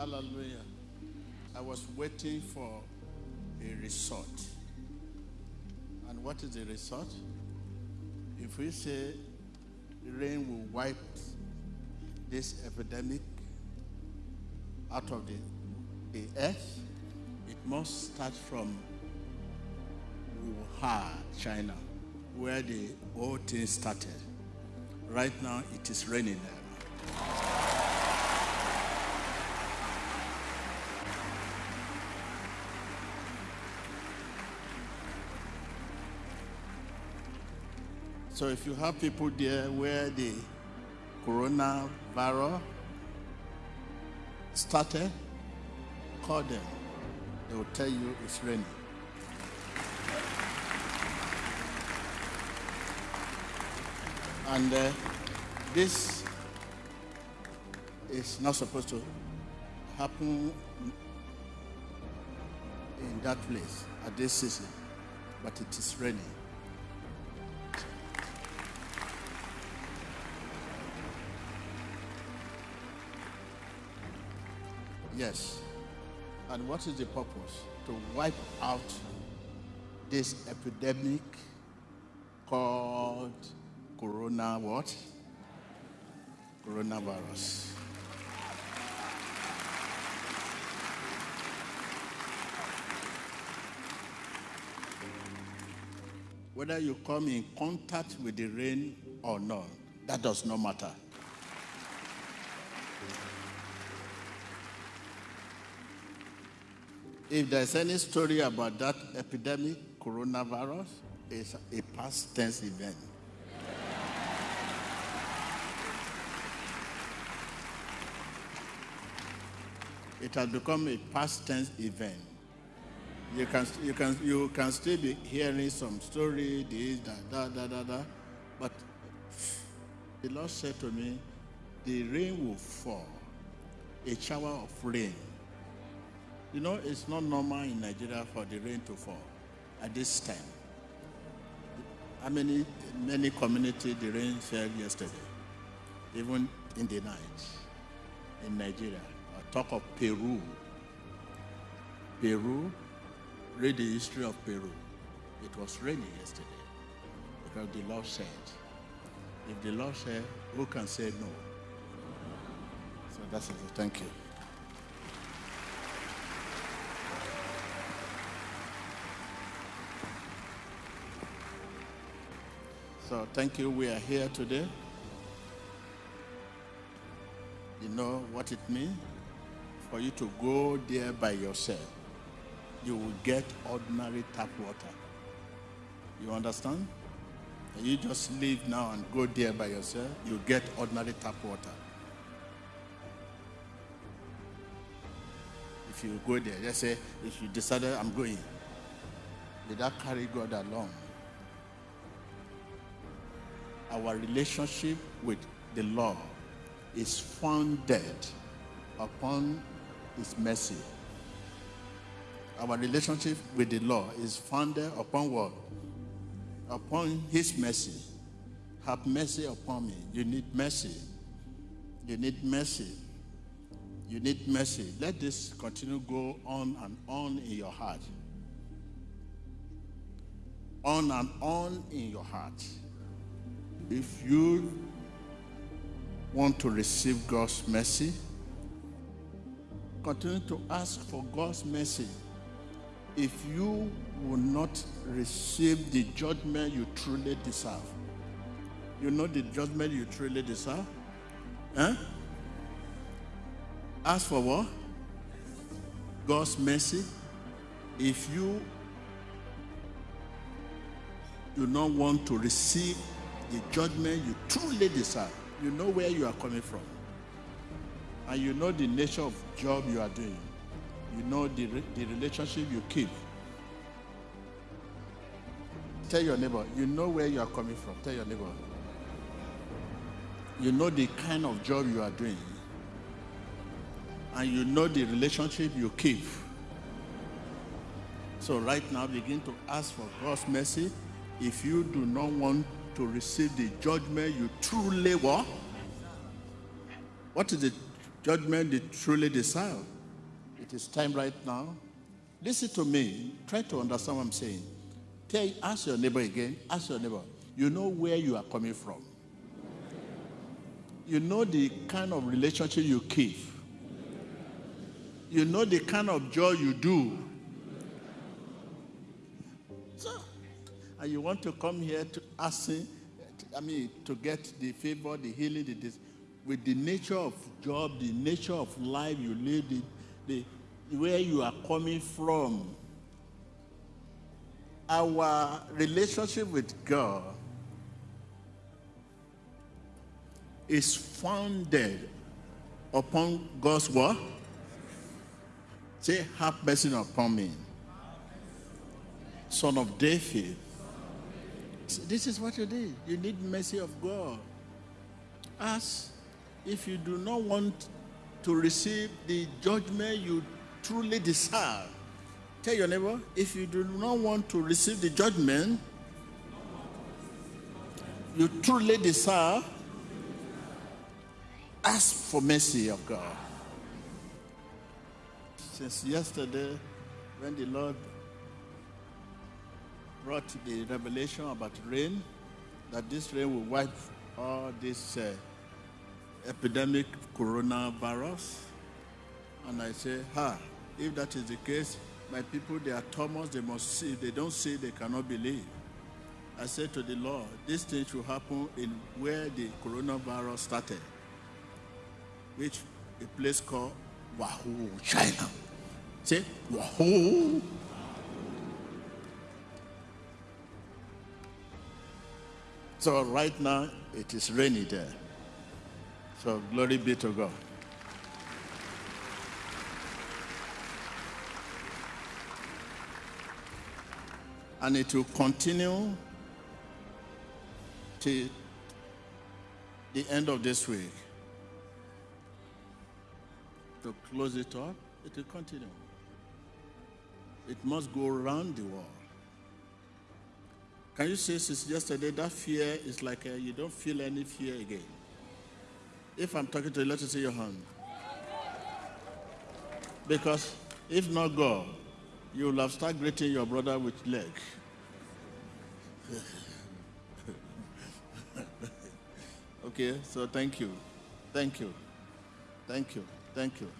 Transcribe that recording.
Hallelujah. I was waiting for a resort. And what is a resort? If we say rain will wipe this epidemic out of the, the earth, it must start from Wuhan, China, where the whole thing started. Right now, it is raining there. So if you have people there where the coronavirus started, call them. They will tell you it's raining. And uh, this is not supposed to happen in that place at this season, but it is raining. Yes. And what is the purpose? To wipe out this epidemic called corona what? Coronavirus. Whether you come in contact with the rain or not, that does not matter. If there's any story about that epidemic, coronavirus, it's a past tense event. It has become a past tense event. You can, you can, you can still be hearing some story, this, that, da, da, da, da. But the Lord said to me, the rain will fall, a shower of rain. You know, it's not normal in Nigeria for the rain to fall at this time. How many, many communities the rain fell yesterday, even in the night in Nigeria. I talk of Peru. Peru, read the history of Peru. It was raining yesterday because the Lord said. If the Lord said, who can say no? So that's it. Thank you. So thank you. We are here today. You know what it means? For you to go there by yourself, you will get ordinary tap water. You understand? And you just leave now and go there by yourself, you get ordinary tap water. If you go there, just say, if you decided I'm going, without carry God along, our relationship with the Lord is founded upon his mercy. Our relationship with the Lord is founded upon what? Upon his mercy. Have mercy upon me. You need mercy. You need mercy. You need mercy. Let this continue go on and on in your heart. On and on in your heart if you want to receive God's mercy, continue to ask for God's mercy. If you will not receive the judgment you truly deserve, you know the judgment you truly deserve? Huh? Ask for what? God's mercy. If you do not want to receive the judgment you truly deserve. You know where you are coming from. And you know the nature of job you are doing. You know the, the relationship you keep. Tell your neighbor, you know where you are coming from. Tell your neighbor. You know the kind of job you are doing. And you know the relationship you keep. So right now, begin to ask for God's mercy. If you do not want to receive the judgment you truly want. What is the judgment you truly deserve. It is time right now. Listen to me. Try to understand what I'm saying. Tell, ask your neighbor again. Ask your neighbor. You know where you are coming from. You know the kind of relationship you keep. You know the kind of joy you do. And you want to come here to ask, I mean, to get the favor, the healing, the with the nature of job, the nature of life you live, the, the where you are coming from. Our relationship with God is founded upon God's word. Say, have mercy upon me. Son of David. This is what you need. You need mercy of God. Ask if you do not want to receive the judgment you truly deserve. Tell your neighbor, if you do not want to receive the judgment you truly deserve, ask for mercy of God. Since yesterday, when the Lord brought the revelation about rain, that this rain will wipe all this uh, epidemic coronavirus. And I say, ha, if that is the case, my people, they are Thomas, they must see. If they don't see, they cannot believe. I said to the Lord, this thing should happen in where the coronavirus started, which a place called Wuhan, China. Say, Wuhan. So right now, it is rainy there. So glory be to God. And it will continue till the end of this week. To close it up, it will continue. It must go around the world. Can you say since yesterday that fear is like a, you don't feel any fear again? If I'm talking to you, let us see your hand. Because if not God, you will have started greeting your brother with leg. okay, so thank you. Thank you. Thank you. Thank you.